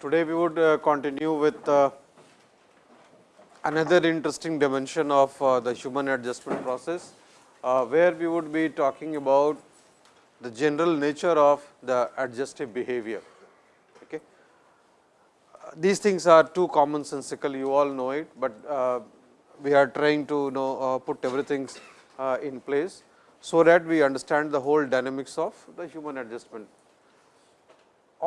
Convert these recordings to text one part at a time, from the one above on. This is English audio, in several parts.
today we would uh, continue with uh, another interesting dimension of uh, the human adjustment process, where we would be talking about the general nature of the adjustive behavior. Okay. These things are too commonsensical, you all know it, but we are trying to know put everything in place, so that we understand the whole dynamics of the human adjustment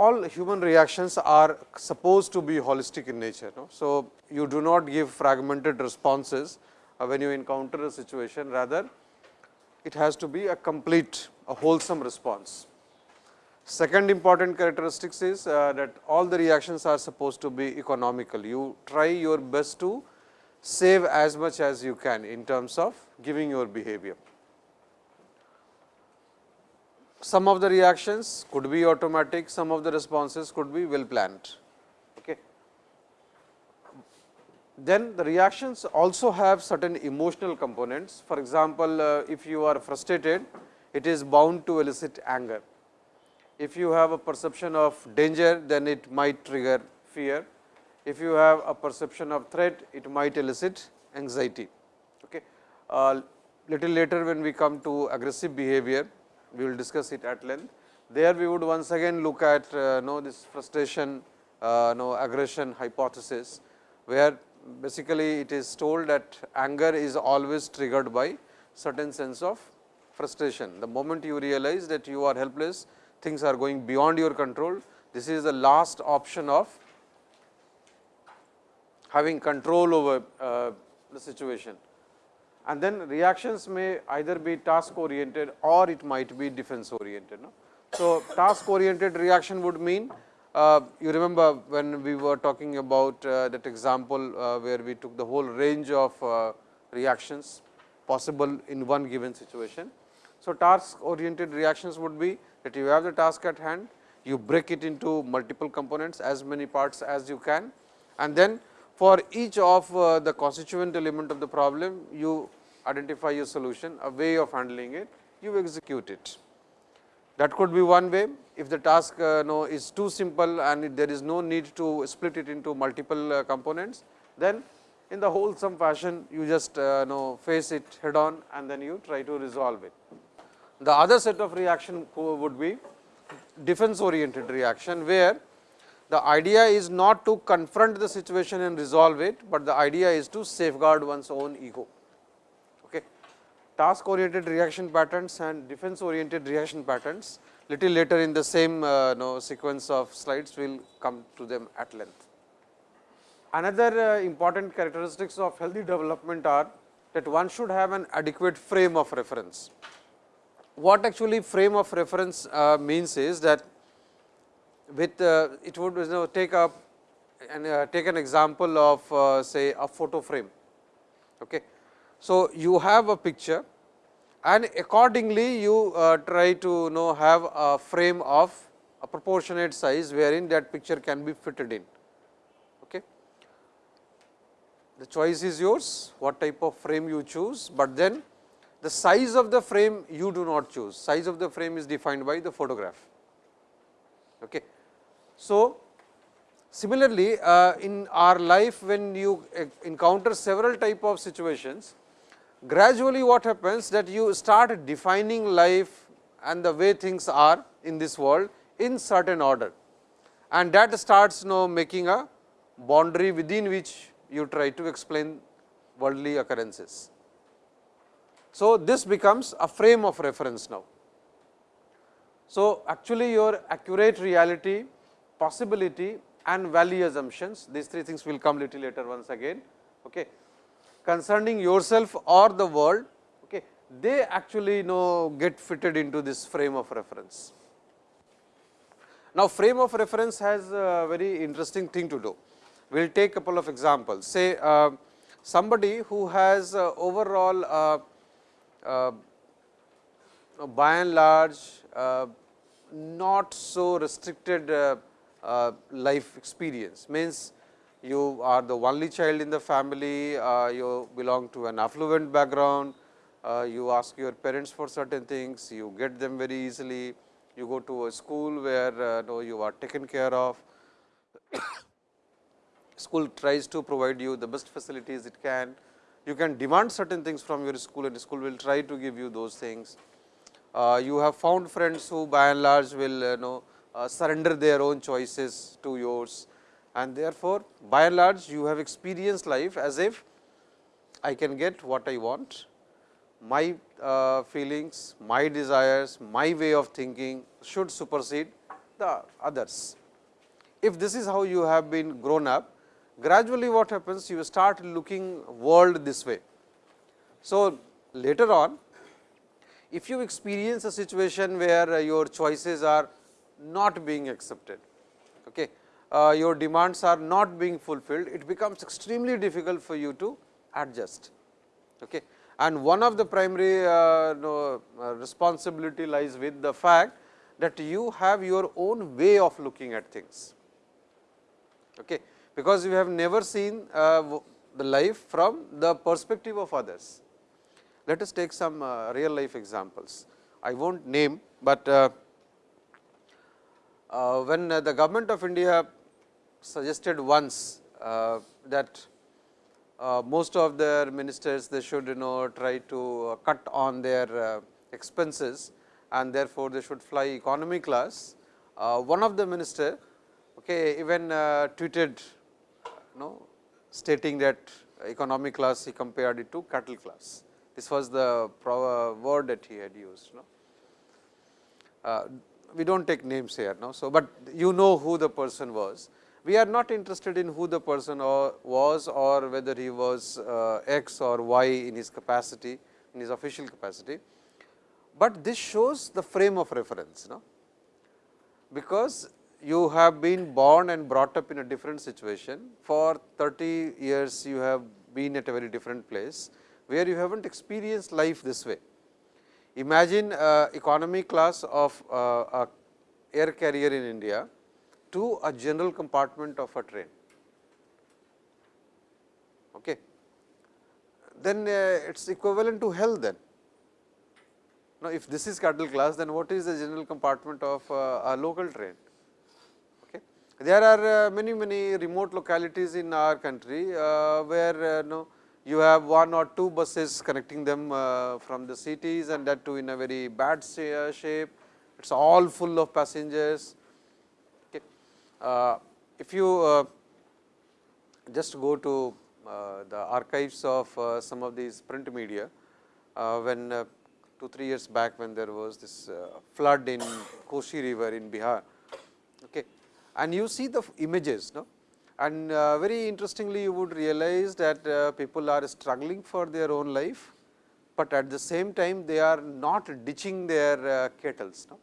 all human reactions are supposed to be holistic in nature. No? So, you do not give fragmented responses uh, when you encounter a situation rather it has to be a complete a wholesome response. Second important characteristics is uh, that all the reactions are supposed to be economical. You try your best to save as much as you can in terms of giving your behavior some of the reactions could be automatic, some of the responses could be well planned. Okay. Then the reactions also have certain emotional components. For example, uh, if you are frustrated, it is bound to elicit anger. If you have a perception of danger, then it might trigger fear. If you have a perception of threat, it might elicit anxiety. Okay. Uh, little later when we come to aggressive behavior, we will discuss it at length. There we would once again look at uh, know this frustration uh, know aggression hypothesis, where basically it is told that anger is always triggered by certain sense of frustration. The moment you realize that you are helpless, things are going beyond your control, this is the last option of having control over uh, the situation and then reactions may either be task oriented or it might be defense oriented. No? So, task oriented reaction would mean uh, you remember when we were talking about uh, that example uh, where we took the whole range of uh, reactions possible in one given situation. So, task oriented reactions would be that you have the task at hand, you break it into multiple components as many parts as you can and then for each of uh, the constituent element of the problem, you identify your solution, a way of handling it, you execute it. That could be one way. If the task uh, is too simple and there is no need to split it into multiple uh, components, then in the wholesome fashion you just uh, know face it head on and then you try to resolve it. The other set of reaction would be defense oriented reaction, where the idea is not to confront the situation and resolve it, but the idea is to safeguard one's own ego. Okay. Task oriented reaction patterns and defense oriented reaction patterns little later in the same uh, know, sequence of slides we will come to them at length. Another uh, important characteristics of healthy development are that one should have an adequate frame of reference. What actually frame of reference uh, means is that with uh, it would you know, take a and uh, take an example of uh, say a photo frame. Okay. So, you have a picture and accordingly you uh, try to you know have a frame of a proportionate size wherein that picture can be fitted in. Okay. The choice is yours what type of frame you choose, but then the size of the frame you do not choose size of the frame is defined by the photograph. Okay. So, similarly uh, in our life when you encounter several type of situations, gradually what happens that you start defining life and the way things are in this world in certain order and that starts you know making a boundary within which you try to explain worldly occurrences. So, this becomes a frame of reference now. So, actually your accurate reality possibility and value assumptions. These three things will come little later once again. Okay. Concerning yourself or the world, okay, they actually you know get fitted into this frame of reference. Now, frame of reference has a very interesting thing to do. We will take a couple of examples. Say uh, somebody who has uh, overall uh, uh by and large uh, not so restricted uh, life experience means you are the only child in the family, uh, you belong to an affluent background, uh, you ask your parents for certain things, you get them very easily, you go to a school where uh, you are taken care of. school tries to provide you the best facilities it can. You can demand certain things from your school and school will try to give you those things. Uh, you have found friends who by and large will uh, know uh, surrender their own choices to yours and therefore, by and large you have experienced life as if I can get what I want, my uh, feelings, my desires, my way of thinking should supersede the others. If this is how you have been grown up, gradually what happens you start looking world this way. So, later on if you experience a situation where uh, your choices are not being accepted, okay, uh, your demands are not being fulfilled, it becomes extremely difficult for you to adjust. Okay. And one of the primary uh, no, uh, responsibility lies with the fact that you have your own way of looking at things. Okay. Because you have never seen uh, the life from the perspective of others. Let us take some uh, real life examples. I will not name, but uh, when the government of India suggested once that uh, most of their ministers they should you know try to uh, cut on their uh, expenses and therefore, they should fly economy class. Uh, one of the minister okay, even uh, tweeted you know stating that economy class he compared it to cattle class. This was the word that he had used. You know. We do not take names here now. So, but you know who the person was we are not interested in who the person or was or whether he was uh, x or y in his capacity in his official capacity, but this shows the frame of reference. No? Because you have been born and brought up in a different situation for 30 years you have been at a very different place, where you have not experienced life this way. Imagine economy class of uh, a air carrier in India to a general compartment of a train. Okay. Then uh, it is equivalent to hell then. Now, if this is cattle class, then what is the general compartment of uh, a local train? Okay. There are many, many remote localities in our country, where uh, no, you have one or two buses connecting them uh, from the cities and that too in a very bad shape. It is all full of passengers uh, if you uh, just go to uh, the archives of some of these print media, when two, three years back when there was this flood in Koshi river in Bihar, okay, and you see the images, no? And uh, very interestingly you would realize that uh, people are struggling for their own life, but at the same time they are not ditching their uh, kettles. No?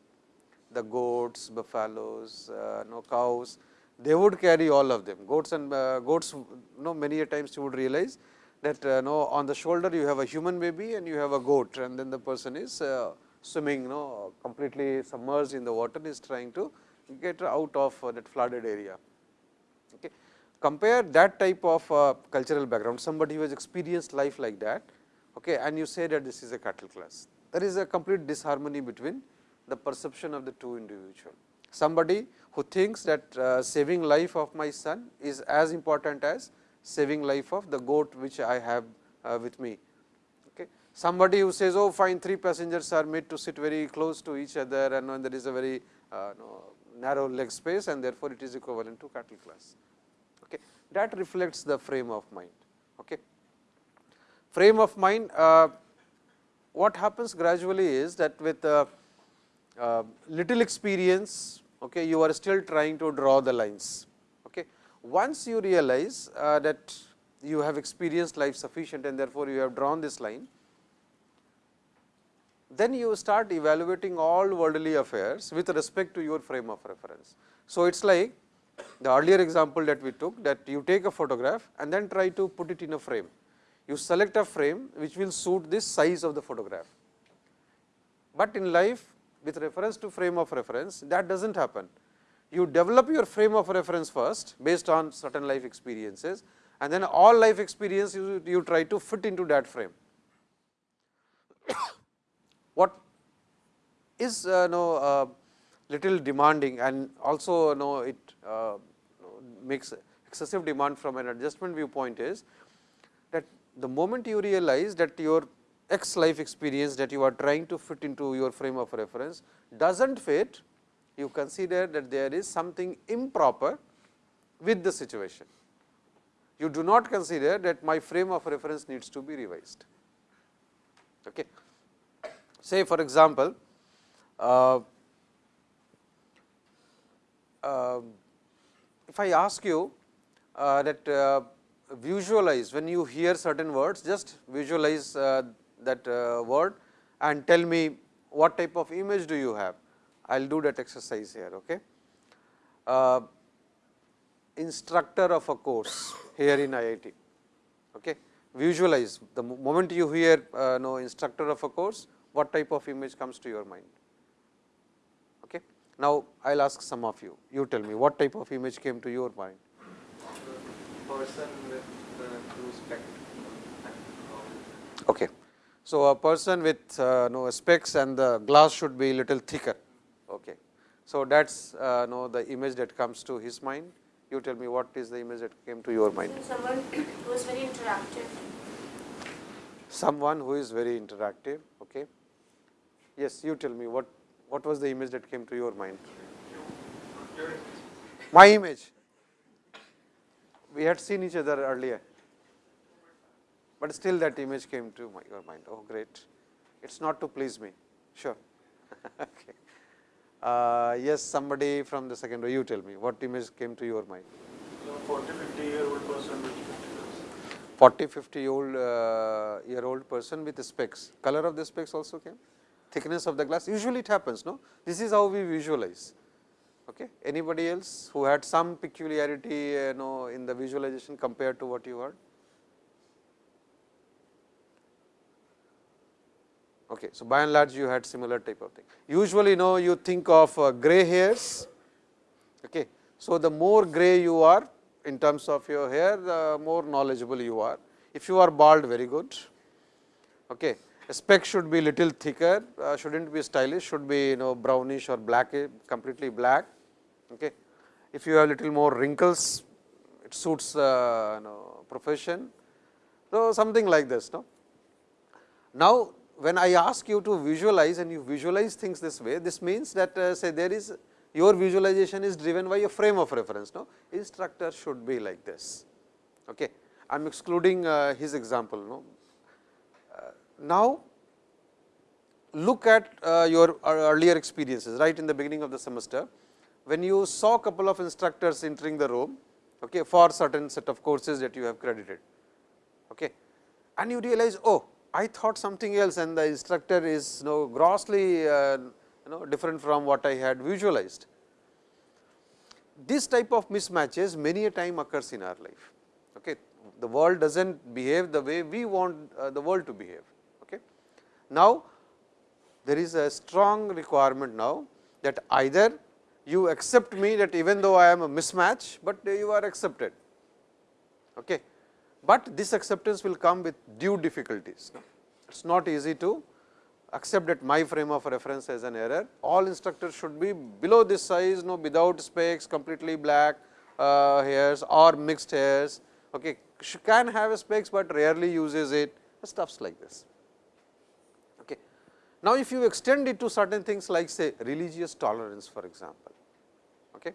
the goats, buffaloes, uh, no cows, they would carry all of them. Goats and uh, goats, know, many a times you would realize that uh, no, on the shoulder you have a human baby and you have a goat and then the person is swimming know, completely submerged in the water is trying to get out of that flooded area. Compare that type of uh, cultural background, somebody who has experienced life like that okay, and you say that this is a cattle class. There is a complete disharmony between the perception of the two individual. Somebody who thinks that uh, saving life of my son is as important as saving life of the goat which I have uh, with me. Okay. Somebody who says, oh fine three passengers are made to sit very close to each other and when there is a very uh, no, narrow leg space and therefore, it is equivalent to cattle class. That reflects the frame of mind. Okay. Frame of mind, uh, what happens gradually is that with uh, uh, little experience, okay, you are still trying to draw the lines. Okay. Once you realize uh, that you have experienced life sufficient and therefore, you have drawn this line, then you start evaluating all worldly affairs with respect to your frame of reference. So, it is like the earlier example that we took that you take a photograph and then try to put it in a frame. You select a frame which will suit this size of the photograph. But in life with reference to frame of reference that does not happen. You develop your frame of reference first based on certain life experiences and then all life experience you, you try to fit into that frame. what is uh, know, uh, little demanding and also you know it uh, makes excessive demand from an adjustment viewpoint is that the moment you realize that your x life experience that you are trying to fit into your frame of reference does not fit, you consider that there is something improper with the situation. You do not consider that my frame of reference needs to be revised. Okay. Say for example, uh, if I ask you uh, that uh, visualize when you hear certain words, just visualize uh, that word and tell me what type of image do you have. I will do that exercise here. Okay. Uh, instructor of a course here in IIT. Okay. Visualize the moment you hear uh, no instructor of a course, what type of image comes to your mind. Okay. Now, I will ask some of you, you tell me what type of image came to your mind. Person with uh, Okay. So, a person with uh, no specs and the glass should be little thicker. Okay. So, that is uh, no the image that comes to his mind. You tell me what is the image that came to your mind? Someone who is very interactive. Someone who is very interactive. Okay. Yes, you tell me what what was the image that came to your mind? My image. We had seen each other earlier but still that image came to my, your mind. Oh, great! It is not to please me. Sure. okay. Uh, yes, somebody from the second row. You tell me what image came to your mind. 40, 50 year old person with 40, 50 old uh, year old person with specs. Color of the specs also came. Thickness of the glass. Usually it happens. No, this is how we visualize. Okay. Anybody else who had some peculiarity, you know, in the visualization compared to what you heard? Okay. So, by and large you had similar type of thing. Usually you know you think of uh, gray hairs. Okay. So, the more gray you are in terms of your hair, the more knowledgeable you are. If you are bald, very good. Okay. Spec should be little thicker, uh, should not be stylish, should be you know brownish or black, completely black. Okay. If you have little more wrinkles, it suits uh, you know, profession. So, something like this. No? Now, when I ask you to visualize and you visualize things this way, this means that uh, say there is your visualization is driven by a frame of reference. No, instructor should be like this. Okay. I am excluding uh, his example. No. Uh, now, look at uh, your earlier experiences right in the beginning of the semester, when you saw a couple of instructors entering the room okay, for certain set of courses that you have credited. Okay. And you realize, oh, I thought something else and the instructor is you know, grossly uh, you know different from what I had visualized. This type of mismatches many a time occurs in our life. Okay. The world does not behave the way we want uh, the world to behave. Now, there is a strong requirement now that either you accept me that even though I am a mismatch, but you are accepted. Okay but this acceptance will come with due difficulties. It is not easy to accept that my frame of reference as an error. All instructors should be below this size, no without specs, completely black uh, hairs or mixed hairs. Okay, she can have specs, but rarely uses it. Stuffs like this. Now, if you extend it to certain things like say religious tolerance, for example. Okay.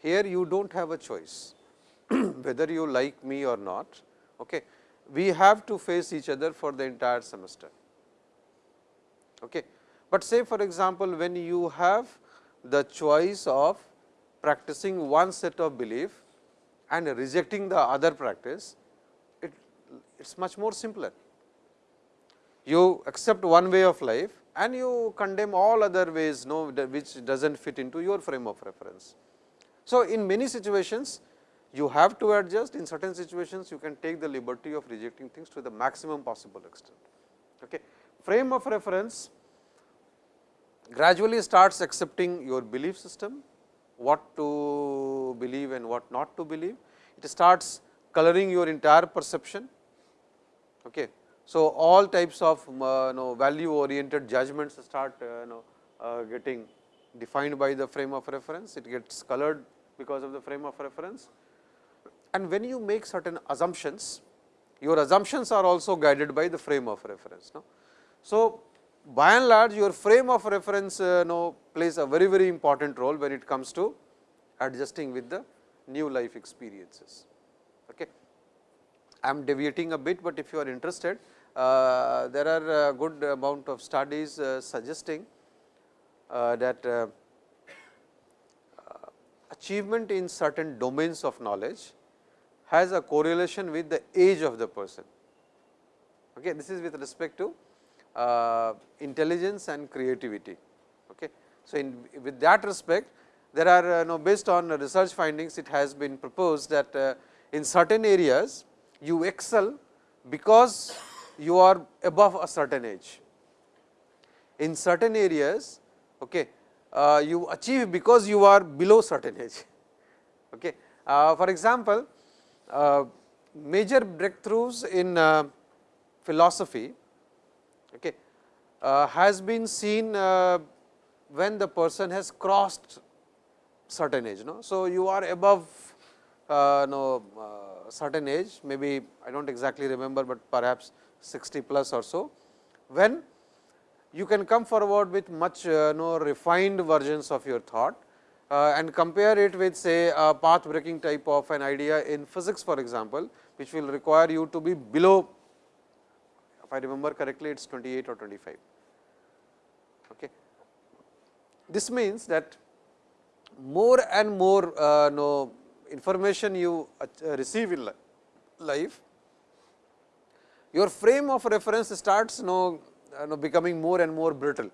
Here you do not have a choice whether you like me or not, okay, we have to face each other for the entire semester. Okay. But say for example, when you have the choice of practicing one set of belief and rejecting the other practice, it is much more simpler. You accept one way of life and you condemn all other ways no, which does not fit into your frame of reference. So, in many situations you have to adjust in certain situations you can take the liberty of rejecting things to the maximum possible extent. Okay. Frame of reference gradually starts accepting your belief system, what to believe and what not to believe. It starts coloring your entire perception. Okay. So, all types of uh, know, value oriented judgments start uh, know, uh, getting defined by the frame of reference, it gets colored because of the frame of reference and when you make certain assumptions, your assumptions are also guided by the frame of reference. No? So, by and large your frame of reference uh, know, plays a very very important role when it comes to adjusting with the new life experiences. Okay. I am deviating a bit, but if you are interested there are a good amount of studies uh, suggesting uh, that uh, uh, achievement in certain domains of knowledge has a correlation with the age of the person. Okay. This is with respect to uh, intelligence and creativity. Okay. So, in with that respect there are uh, know, based on research findings it has been proposed that uh, in certain areas you excel because you are above a certain age. In certain areas okay, uh, you achieve because you are below certain age. Okay. Uh, for example, uh, major breakthroughs in uh, philosophy okay, uh, has been seen uh, when the person has crossed certain age. No? So, you are above no, certain age maybe I do not exactly remember, but perhaps 60 plus or so, when you can come forward with much uh, no refined versions of your thought uh, and compare it with say a path breaking type of an idea in physics for example, which will require you to be below if I remember correctly it is 28 or 25. Okay. This means that more and more uh, no information you uh, receive in li life, your frame of reference starts no, uh, no becoming more and more brittle.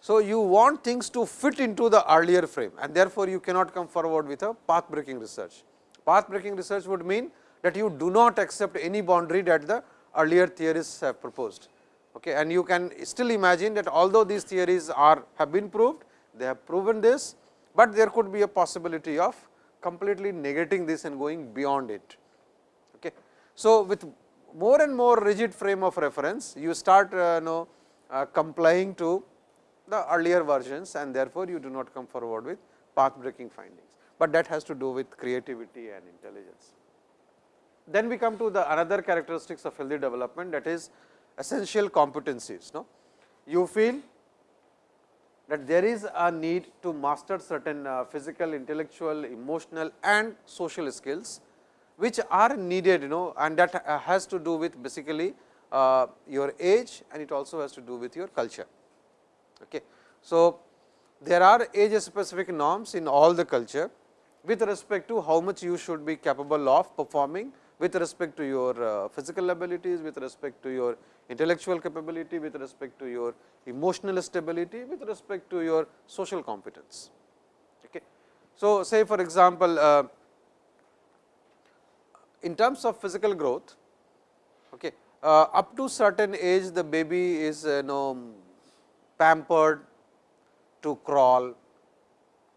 So, you want things to fit into the earlier frame and therefore, you cannot come forward with a path breaking research. Path breaking research would mean that you do not accept any boundary that the earlier theorists have proposed. Okay, and you can still imagine that although these theories are have been proved, they have proven this, but there could be a possibility of completely negating this and going beyond it. Okay. So, with more and more rigid frame of reference, you start uh, know, uh, complying to the earlier versions and therefore, you do not come forward with path breaking findings, but that has to do with creativity and intelligence. Then we come to the another characteristics of healthy development that is essential competencies. No? You feel that there is a need to master certain uh, physical, intellectual, emotional and social skills, which are needed you know and that uh, has to do with basically uh, your age and it also has to do with your culture. Okay. So, there are age specific norms in all the culture with respect to how much you should be capable of performing with respect to your uh, physical abilities, with respect to your intellectual capability, with respect to your emotional stability, with respect to your social competence. Okay. So, say for example, uh, in terms of physical growth, okay, uh, up to certain age the baby is uh, you know pampered to crawl,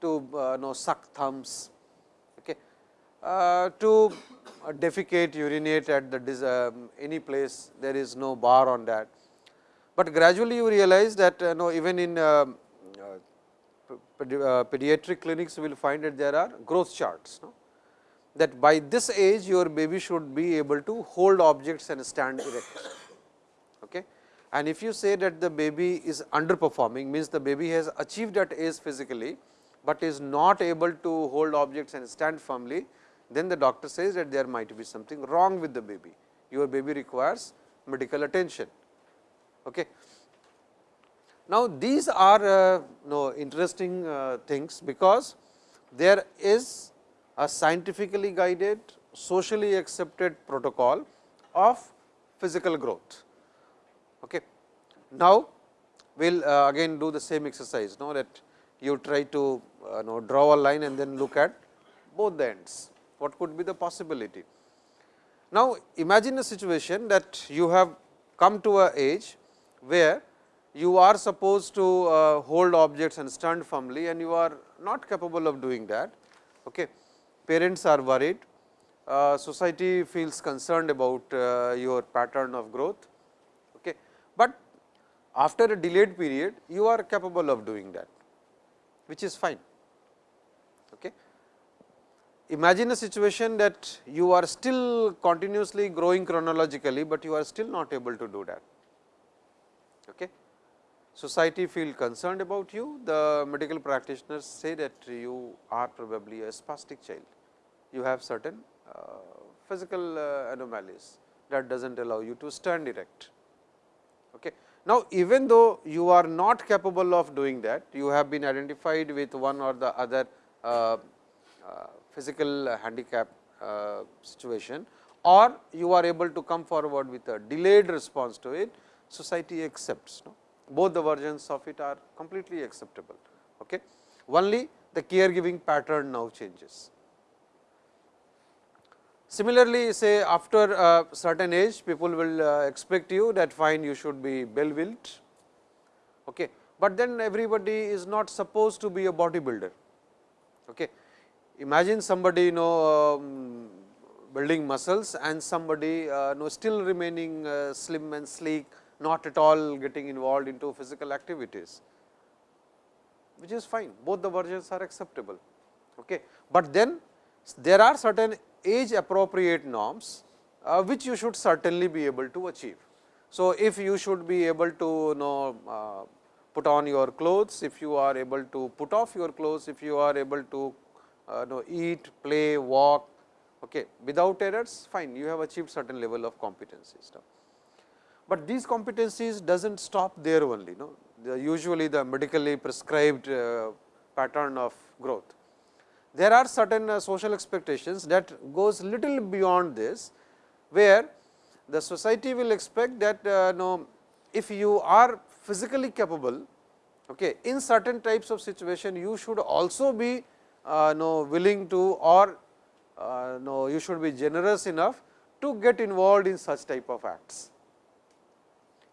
to uh, know suck thumbs, okay, uh, to defecate, urinate at the um, any place there is no bar on that. But gradually you realize that uh, know even in uh, pediatric clinics we will find that there are growth charts. No? That by this age your baby should be able to hold objects and stand erect. Okay and if you say that the baby is underperforming means the baby has achieved that age physically, but is not able to hold objects and stand firmly, then the doctor says that there might be something wrong with the baby. Your baby requires medical attention. Okay. Now, these are uh, no interesting uh, things, because there is a scientifically guided socially accepted protocol of physical growth. Okay. Now, we will uh, again do the same exercise know that you try to uh, know draw a line and then look at both the ends what could be the possibility. Now, imagine a situation that you have come to a age where you are supposed to uh, hold objects and stand firmly and you are not capable of doing that. Okay. Parents are worried, uh, society feels concerned about uh, your pattern of growth Okay. but after a delayed period you are capable of doing that which is fine. Okay. imagine a situation that you are still continuously growing chronologically, but you are still not able to do that. Okay. Society feel concerned about you, the medical practitioners say that you are probably a spastic child. You have certain uh, physical uh, anomalies that does not allow you to stand erect. Okay. Now, even though you are not capable of doing that, you have been identified with one or the other uh, uh, physical handicap uh, situation or you are able to come forward with a delayed response to it, society accepts. No? Both the versions of it are completely acceptable. Okay. Only the caregiving pattern now changes. Similarly, say after a certain age people will uh, expect you that fine you should be well built, okay. but then everybody is not supposed to be a bodybuilder. Okay. Imagine somebody you know um, building muscles and somebody uh, know still remaining uh, slim and sleek not at all getting involved into physical activities, which is fine both the versions are acceptable. Okay. But then there are certain age appropriate norms, uh, which you should certainly be able to achieve. So, if you should be able to you know uh, put on your clothes, if you are able to put off your clothes, if you are able to uh, know eat, play, walk okay, without errors fine you have achieved certain level of competencies. But these competencies does not stop there only no the usually the medically prescribed uh, pattern of growth there are certain uh, social expectations that goes little beyond this, where the society will expect that uh, if you are physically capable, okay, in certain types of situation you should also be uh, no, willing to or uh, no, you should be generous enough to get involved in such type of acts,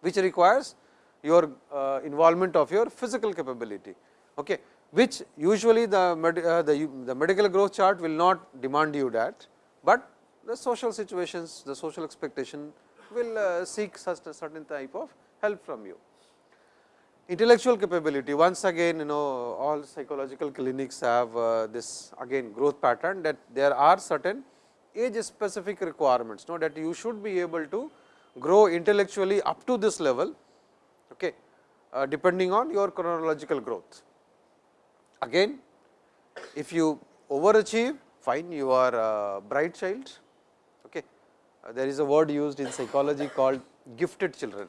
which requires your uh, involvement of your physical capability. Okay which usually the, med, uh, the, the medical growth chart will not demand you that, but the social situations, the social expectation will uh, seek such a certain type of help from you. Intellectual capability, once again you know all psychological clinics have uh, this again growth pattern that there are certain age specific requirements, know that you should be able to grow intellectually up to this level, okay, uh, depending on your chronological growth. Again if you overachieve fine you are a bright child. Okay. Uh, there is a word used in psychology called gifted children.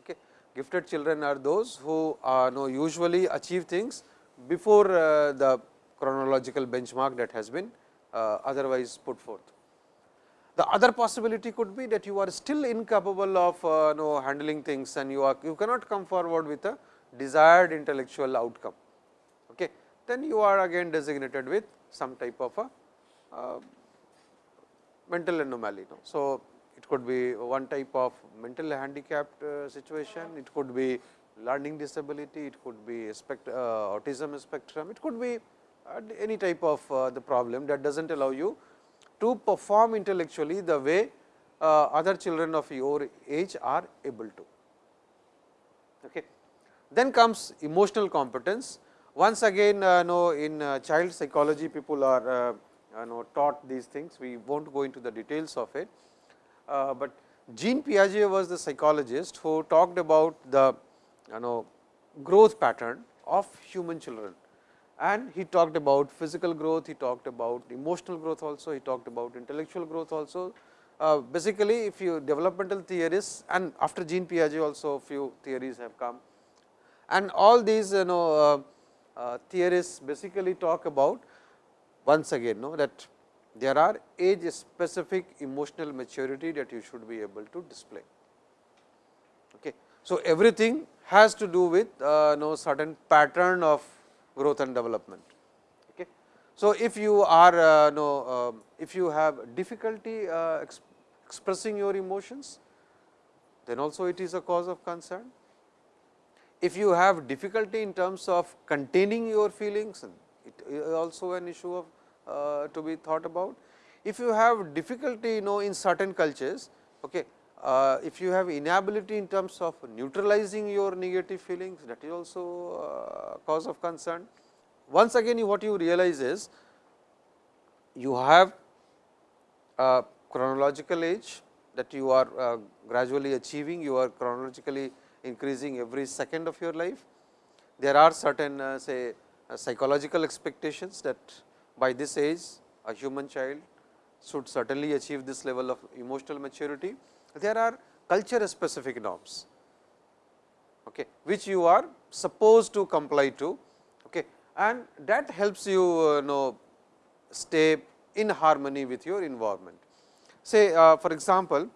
Okay. Gifted children are those who uh, know usually achieve things before uh, the chronological benchmark that has been uh, otherwise put forth. The other possibility could be that you are still incapable of uh, know handling things and you are you cannot come forward with a desired intellectual outcome then you are again designated with some type of a uh, mental anomaly. No? So, it could be one type of mental handicapped uh, situation, it could be learning disability, it could be spect uh, autism spectrum, it could be uh, any type of uh, the problem that does not allow you to perform intellectually the way uh, other children of your age are able to. Okay. Then comes emotional competence, once again uh, know in uh, child psychology people are uh, know taught these things, we will not go into the details of it. Uh, but Jean Piaget was the psychologist who talked about the you know growth pattern of human children and he talked about physical growth, he talked about emotional growth also, he talked about intellectual growth also. Uh, basically, if you developmental theories and after Jean Piaget also few theories have come and all these you know uh, theorists basically talk about once again know that there are age specific emotional maturity that you should be able to display. Okay. So, everything has to do with uh, know certain pattern of growth and development. Okay. So, if you are uh, know uh, if you have difficulty uh, exp expressing your emotions, then also it is a cause of concern if you have difficulty in terms of containing your feelings, it is also an issue of uh, to be thought about. If you have difficulty you know in certain cultures, okay, uh, if you have inability in terms of neutralizing your negative feelings that is also uh, cause of concern. Once again what you realize is you have a chronological age that you are uh, gradually achieving, you are chronologically increasing every second of your life. There are certain uh, say uh, psychological expectations that by this age a human child should certainly achieve this level of emotional maturity. There are culture specific norms okay, which you are supposed to comply to okay, and that helps you uh, know stay in harmony with your environment. Say uh, for example,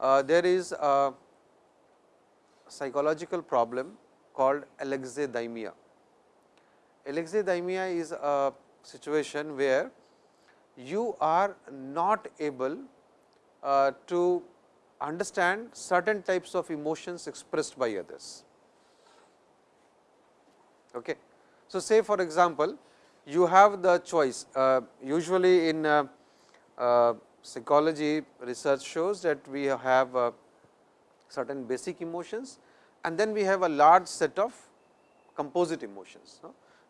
uh, there is a psychological problem called alexithymia. Alexithymia is a situation where you are not able uh, to understand certain types of emotions expressed by others. Okay. So, say for example, you have the choice uh, usually in uh, uh, psychology research shows that we have uh, certain basic emotions and then we have a large set of composite emotions.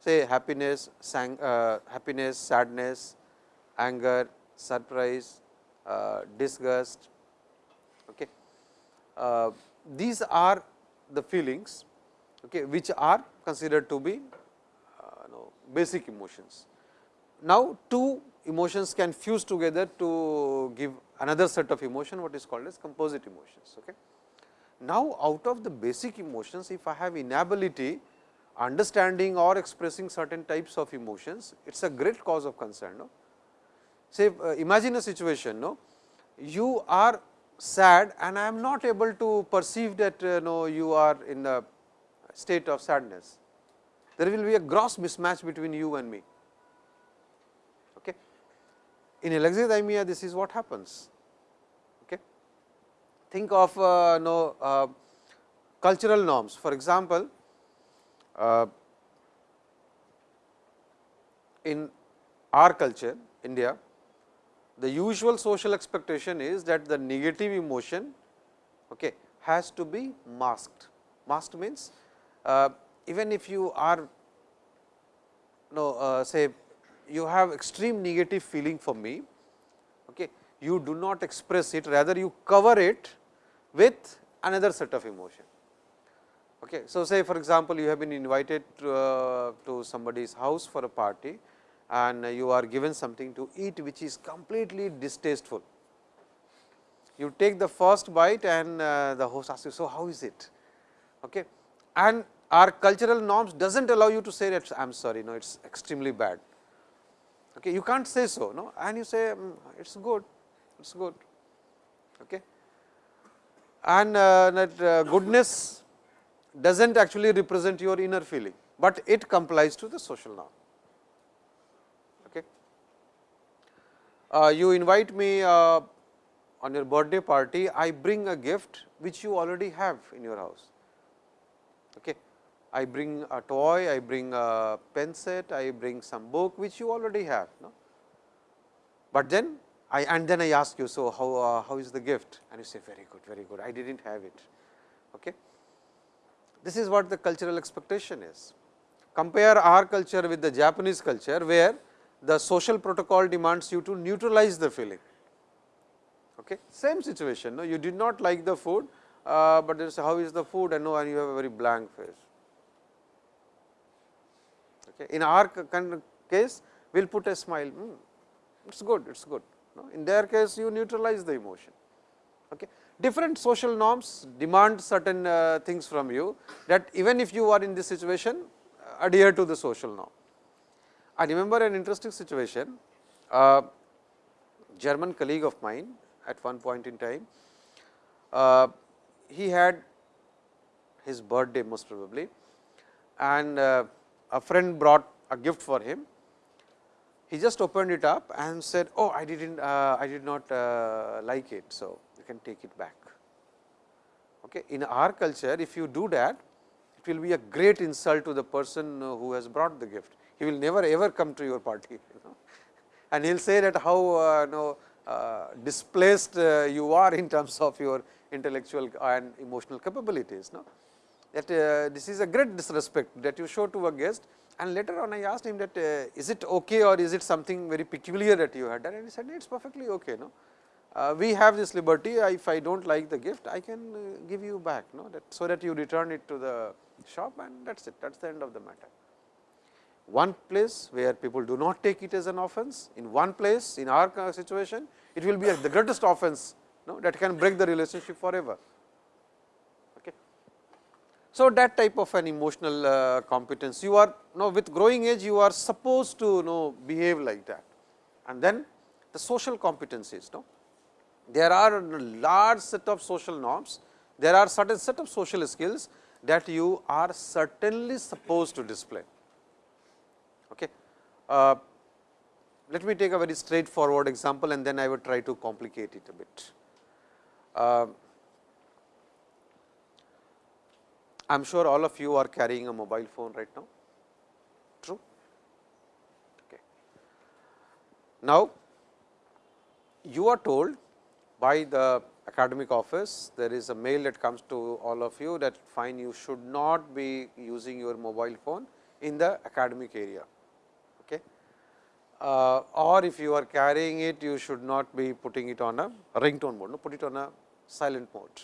Say happiness, sang, uh, happiness, sadness, anger, surprise, uh, disgust. Okay. Uh, these are the feelings okay, which are considered to be uh, basic emotions. Now, two emotions can fuse together to give another set of emotion what is called as composite emotions. Okay. Now, out of the basic emotions if I have inability understanding or expressing certain types of emotions, it is a great cause of concern. No? Say uh, imagine a situation, no? you are sad and I am not able to perceive that uh, no, you are in a state of sadness. There will be a gross mismatch between you and me. Okay. In alexithymia, this is what happens. Think of uh, no, uh, cultural norms. For example, uh, in our culture, India, the usual social expectation is that the negative emotion okay, has to be masked. Masked means uh, even if you are no uh, say you have extreme negative feeling for me, okay, you do not express it rather you cover it with another set of emotion. Okay. So, say for example, you have been invited to, uh, to somebody's house for a party and you are given something to eat which is completely distasteful. You take the first bite and uh, the host asks you, so how is it? Okay. And our cultural norms does not allow you to say that I am sorry, no, it is extremely bad. Okay. You can't say so, no, and you say mm, it is good, it is good. Okay. And uh, that uh, goodness does not actually represent your inner feeling, but it complies to the social norm. uh, you invite me on your birthday party, I bring a gift which you already have in your house. Okay. I bring a toy, I bring a pen set, I bring some book which you already have. No? But then I and then I ask you, so how, uh, how is the gift? And you say, very good, very good, I did not have it. Okay. This is what the cultural expectation is. Compare our culture with the Japanese culture, where the social protocol demands you to neutralize the feeling. Okay. Same situation, no? you did not like the food, uh, but is how is the food and no and you have a very blank face. Okay. In our case, we will put a smile, mm, it is good, it is good. No? In their case, you neutralize the emotion. Okay. Different social norms demand certain uh, things from you that even if you are in this situation, adhere to the social norm. I remember an interesting situation, a German colleague of mine at one point in time, uh, he had his birthday most probably and uh, a friend brought a gift for him. He just opened it up and said, oh I did not uh, I did not uh, like it, so you can take it back. Okay. In our culture, if you do that, it will be a great insult to the person who has brought the gift he will never ever come to your party you know and he will say that how uh, know, uh, displaced uh, you are in terms of your intellectual and emotional capabilities. No? That uh, this is a great disrespect that you show to a guest And later on I asked him that uh, is it okay or is it something very peculiar that you had done and he said it is perfectly okay. No? Uh, we have this liberty if I do not like the gift I can uh, give you back no? that, so that you return it to the shop and that is it that is the end of the matter. One place where people do not take it as an offense, in one place in our situation it will be the greatest offense no? that can break the relationship forever. So, that type of an emotional uh, competence you are now with growing age you are supposed to know behave like that and then the social competencies. No? There are a large set of social norms, there are certain set of social skills that you are certainly supposed to display. Okay. Uh, let me take a very straightforward example and then I will try to complicate it a bit. Uh, I am sure all of you are carrying a mobile phone right now, true. Okay. Now, you are told by the academic office, there is a mail that comes to all of you that fine you should not be using your mobile phone in the academic area. Okay. Uh, or if you are carrying it, you should not be putting it on a ringtone mode, no, put it on a silent mode.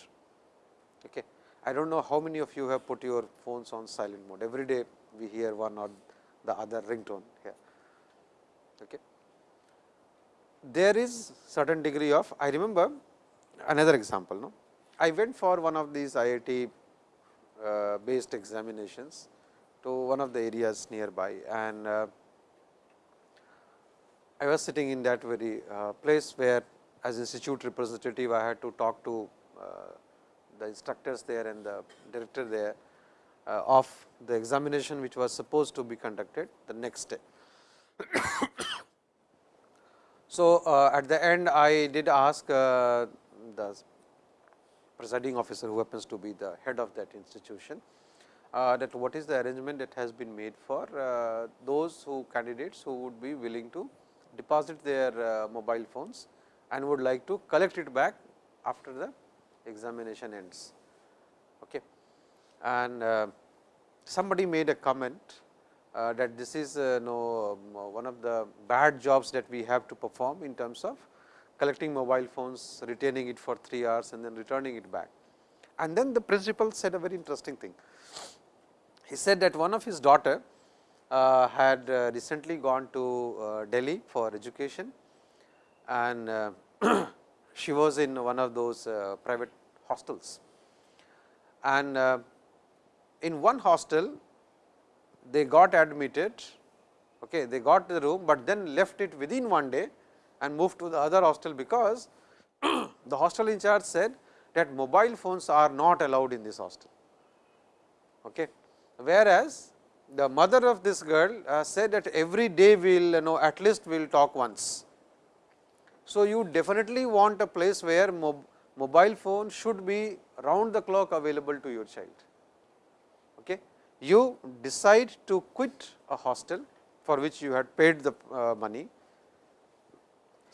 Okay. I do not know how many of you have put your phones on silent mode. Every day we hear one or the other ringtone here. Okay. There is certain degree of, I remember another example. No? I went for one of these IIT uh, based examinations to one of the areas nearby and uh, I was sitting in that very uh, place where as institute representative I had to talk to uh, the instructors there and the director there uh, of the examination which was supposed to be conducted the next day. so, uh, at the end I did ask uh, the presiding officer who happens to be the head of that institution uh, that what is the arrangement that has been made for uh, those who candidates who would be willing to deposit their uh, mobile phones and would like to collect it back after the examination ends. Okay. And uh, somebody made a comment uh, that this is uh, no, um, one of the bad jobs that we have to perform in terms of collecting mobile phones, retaining it for 3 hours and then returning it back. And then the principal said a very interesting thing. He said that one of his daughter uh, had uh, recently gone to uh, Delhi for education and uh, she was in one of those uh, private hostels. And uh, in one hostel, they got admitted, okay, they got the room, but then left it within one day and moved to the other hostel, because the hostel in charge said that mobile phones are not allowed in this hostel. Okay. Whereas, the mother of this girl uh, said that every day we will you know at least we will talk once. So, you definitely want a place where mob mobile phone should be round the clock available to your child. Okay. You decide to quit a hostel for which you had paid the uh, money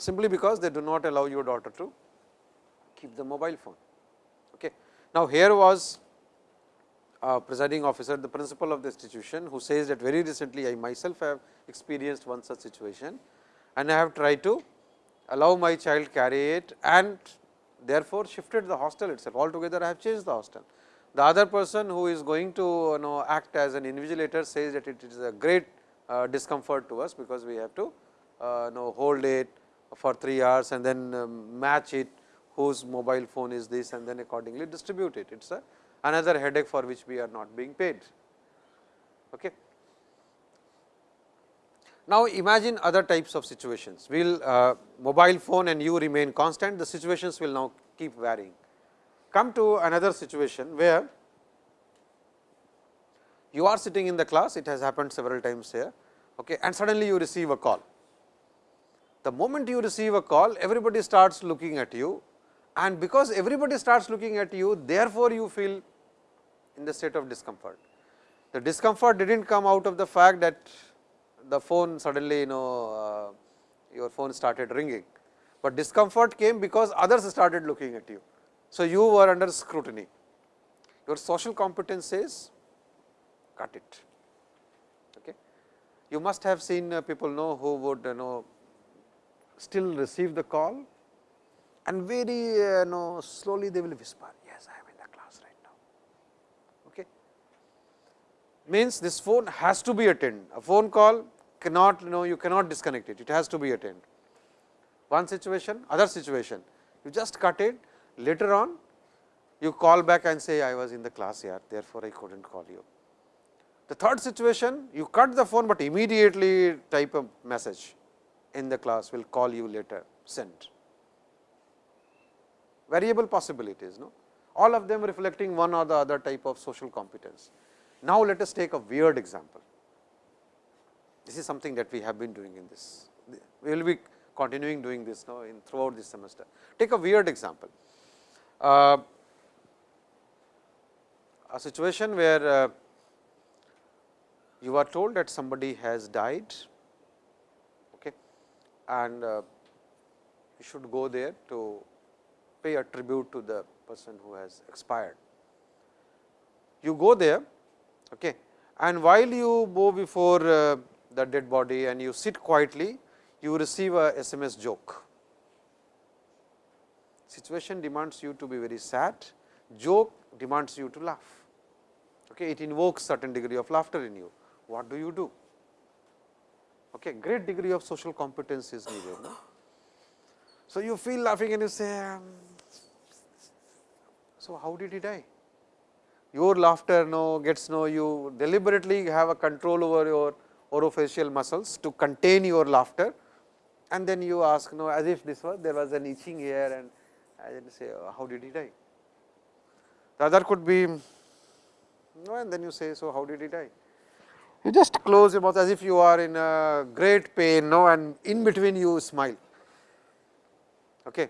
simply because they do not allow your daughter to keep the mobile phone. Okay. Now, here was a presiding officer, the principal of the institution who says that very recently I myself have experienced one such situation and I have tried to allow my child carry it and therefore, shifted the hostel itself altogether I have changed the hostel. The other person who is going to you know act as an invigilator says that it is a great uh, discomfort to us, because we have to uh, know hold it for 3 hours and then um, match it whose mobile phone is this and then accordingly distribute it. It is another headache for which we are not being paid. Okay. Now, imagine other types of situations, will uh, mobile phone and you remain constant, the situations will now keep varying. Come to another situation where you are sitting in the class, it has happened several times here okay, and suddenly you receive a call. The moment you receive a call, everybody starts looking at you and because everybody starts looking at you, therefore, you feel in the state of discomfort. The discomfort did not come out of the fact that the phone suddenly you know uh, your phone started ringing, but discomfort came because others started looking at you. So, you were under scrutiny. Your social competence says cut it. Okay. you must have seen uh, people know who would you know still receive the call and very uh, know slowly they will whisper yes I am in the class right now. Okay. Means this phone has to be attended a phone call cannot you know you cannot disconnect it it has to be attended. One situation other situation you just cut it later on you call back and say I was in the class here therefore, I could not call you. The third situation you cut the phone, but immediately type a message in the class will call you later send variable possibilities no all of them reflecting one or the other type of social competence. Now, let us take a weird example. This is something that we have been doing in this. We will be continuing doing this now in throughout this semester. Take a weird example. Uh, a situation where uh, you are told that somebody has died okay, and uh, you should go there to pay a tribute to the person who has expired. You go there okay, and while you go before uh, the dead body and you sit quietly, you receive a SMS joke. Situation demands you to be very sad, joke demands you to laugh. Okay, it invokes certain degree of laughter in you. What do you do? Okay, great degree of social competence is needed. No? So, you feel laughing and you say, um, so how did he die? Your laughter no gets no, you deliberately have a control over your orofacial muscles to contain your laughter and then you ask no as if this was there was an itching here and I then say oh, how did he die. The other could be no and then you say so how did he die. You just close your mouth as if you are in a great pain no and in between you smile okay.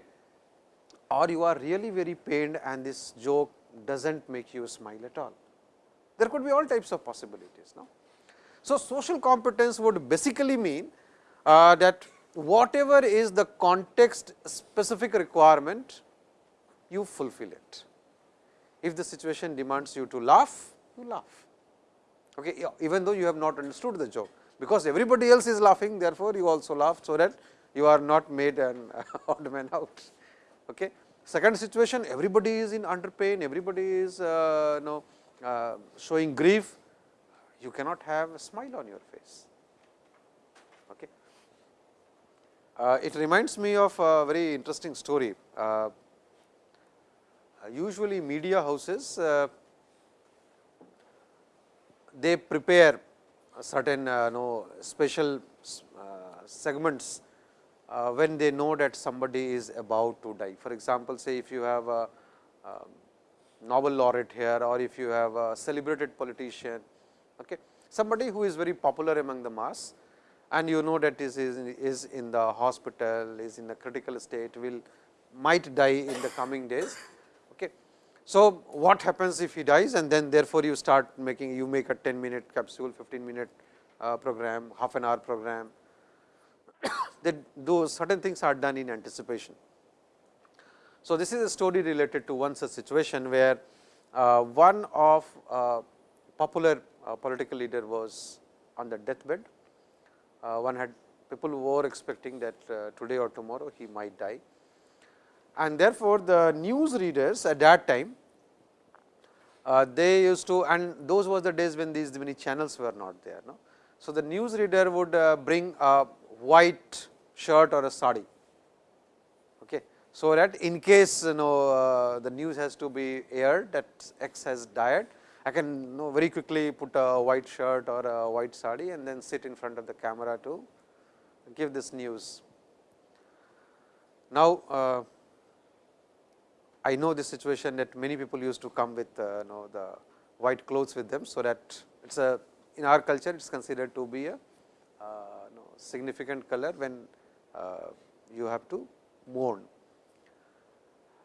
or you are really very pained and this joke does not make you smile at all. There could be all types of possibilities. No? So, social competence would basically mean uh, that whatever is the context specific requirement, you fulfill it. If the situation demands you to laugh, you laugh, okay, even though you have not understood the joke, because everybody else is laughing, therefore, you also laugh, so that you are not made an odd man out. Okay. Second situation, everybody is in under pain, everybody is uh, know, uh, showing grief, you cannot have a smile on your face. Okay. Uh, it reminds me of a very interesting story. Uh, usually media houses, uh, they prepare certain uh, know, special segments uh, when they know that somebody is about to die. For example, say if you have a, a Nobel laureate here or if you have a celebrated politician, okay, somebody who is very popular among the mass and you know that is, is, is in the hospital, is in a critical state, will might die in the coming days. Okay. So, what happens if he dies and then therefore, you start making you make a 10 minute capsule, 15 minute uh, program, half an hour program, that those certain things are done in anticipation. So, this is a story related to one such situation where uh, one of uh, popular political leader was on the deathbed. Uh, one had people were expecting that uh, today or tomorrow he might die. And therefore, the news readers at that time uh, they used to and those was the days when these many channels were not there. No? So, the news reader would bring a white shirt or a sari. Okay. So, that in case you know uh, the news has to be aired that X has died, I can you know very quickly put a white shirt or a white sari and then sit in front of the camera to give this news. Now, uh, I know the situation that many people used to come with uh, you know the white clothes with them. So, that it is a in our culture it is considered to be a significant color when uh, you have to mourn.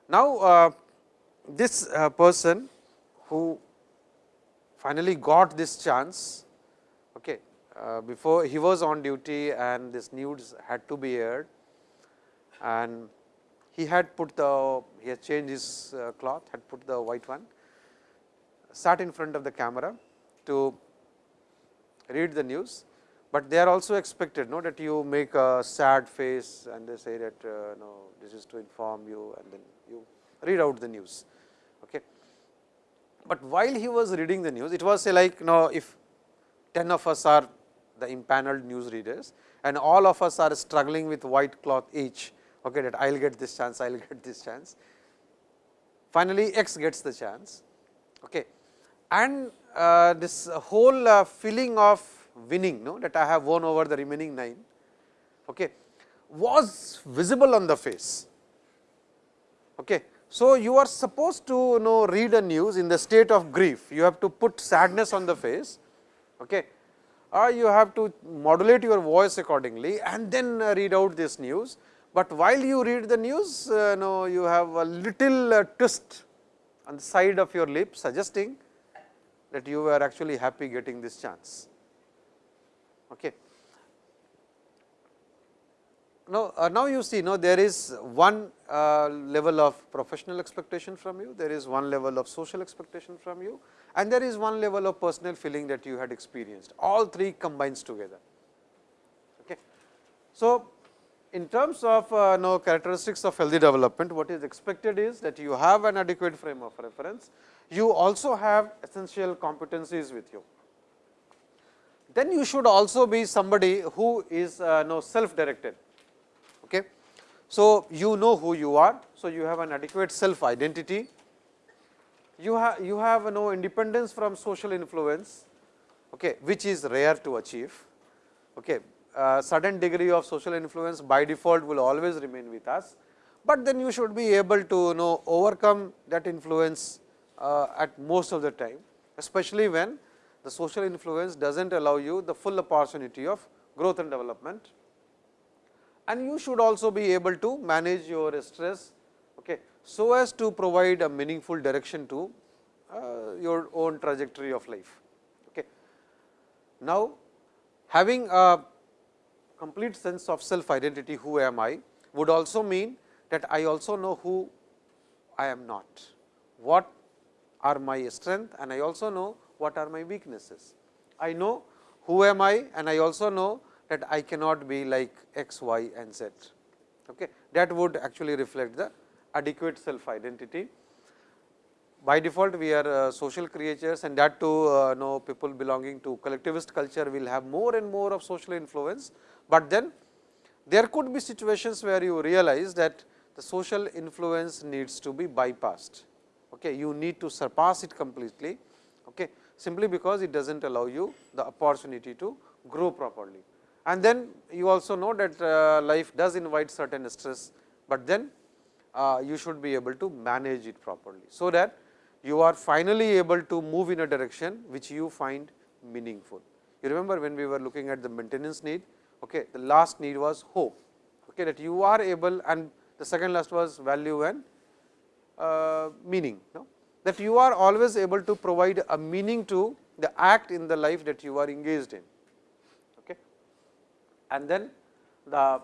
Now, uh, this uh, person who finally got this chance okay, uh, before he was on duty and this news had to be aired and he had put the he had changed his uh, cloth had put the white one sat in front of the camera to read the news but they are also expected no, that you make a sad face and they say that uh, no, this is to inform you and then you read out the news. Okay. But while he was reading the news, it was say like you know, if 10 of us are the impaneled news readers and all of us are struggling with white cloth each, okay, that I will get this chance, I will get this chance. Finally, X gets the chance okay. and uh, this whole uh, feeling of winning no, that I have won over the remaining 9 okay, was visible on the face. Okay. So, you are supposed to you know read a news in the state of grief, you have to put sadness on the face okay, or you have to modulate your voice accordingly and then uh, read out this news. But while you read the news, uh, know you have a little uh, twist on the side of your lip suggesting that you are actually happy getting this chance. Okay. Now, uh, now you see now there is one uh, level of professional expectation from you, there is one level of social expectation from you and there is one level of personal feeling that you had experienced, all three combines together. Okay. So, in terms of uh, characteristics of healthy development, what is expected is that you have an adequate frame of reference, you also have essential competencies with you. Then you should also be somebody who is uh, self directed. So, you know who you are. So, you have an adequate self identity. You have you have no independence from social influence, okay, which is rare to achieve. Okay. A certain degree of social influence by default will always remain with us, but then you should be able to you know overcome that influence uh, at most of the time, especially when the social influence does not allow you the full opportunity of growth and development and you should also be able to manage your stress okay, so as to provide a meaningful direction to uh, your own trajectory of life. Okay. Now, having a complete sense of self identity who am I would also mean that I also know who I am not, what are my strength and I also know what are my weaknesses. I know who am I and I also know that I cannot be like x, y and z. Okay. That would actually reflect the adequate self identity. By default, we are uh, social creatures and that too uh, know people belonging to collectivist culture will have more and more of social influence, but then there could be situations where you realize that the social influence needs to be bypassed. Okay. You need to surpass it completely okay, simply because it does not allow you the opportunity to grow properly and then you also know that uh, life does invite certain stress, but then uh, you should be able to manage it properly. So, that you are finally able to move in a direction which you find meaningful. You remember when we were looking at the maintenance need, okay, the last need was hope, okay, that you are able and the second last was value and uh, meaning. No? That you are always able to provide a meaning to the act in the life that you are engaged in and then the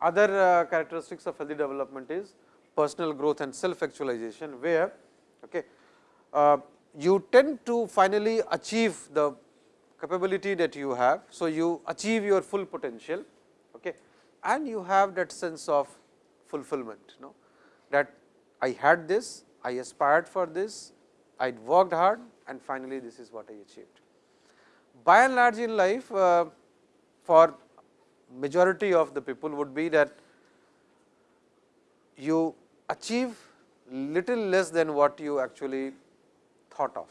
other uh, characteristics of healthy development is personal growth and self actualization, where okay, uh, you tend to finally achieve the capability that you have. So, you achieve your full potential okay, and you have that sense of fulfillment you know, that I had this, I aspired for this, I worked hard and finally, this is what I achieved. By and large in life uh, for majority of the people would be that you achieve little less than what you actually thought of.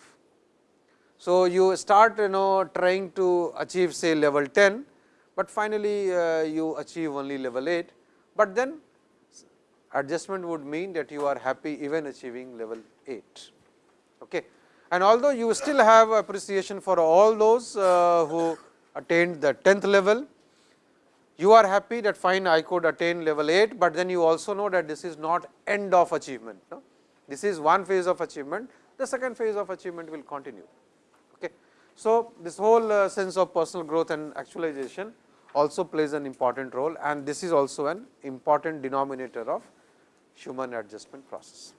So, you start you know trying to achieve say level 10, but finally, uh, you achieve only level 8, but then adjustment would mean that you are happy even achieving level 8. Okay. And although you still have appreciation for all those uh, who attained the 10th level, you are happy that fine I could attain level 8, but then you also know that this is not end of achievement. No? This is one phase of achievement, the second phase of achievement will continue. Okay. So, this whole uh, sense of personal growth and actualization also plays an important role and this is also an important denominator of human adjustment process.